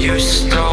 you stole.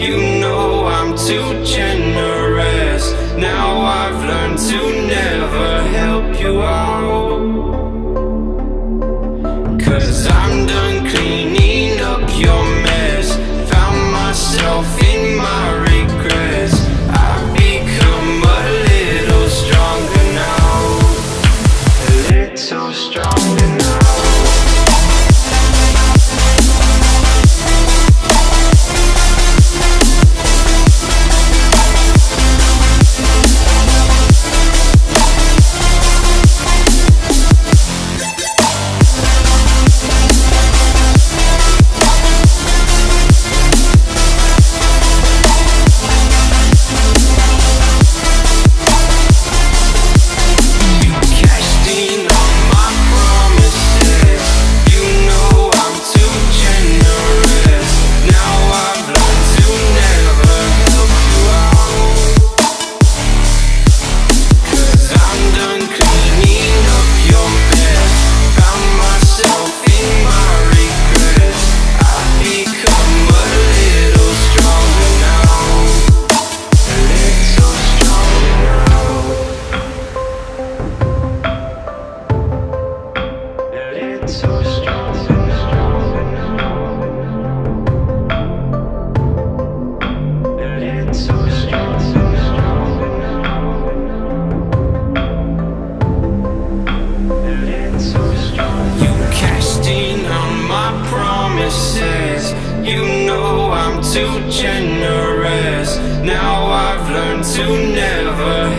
You know I'm too generous. Now I've learned to never help you out. Cause I'm done cleaning up your mess. Found myself in my regrets. I've become a little stronger now. A little stronger. promises You know I'm too generous. Now I've learned to never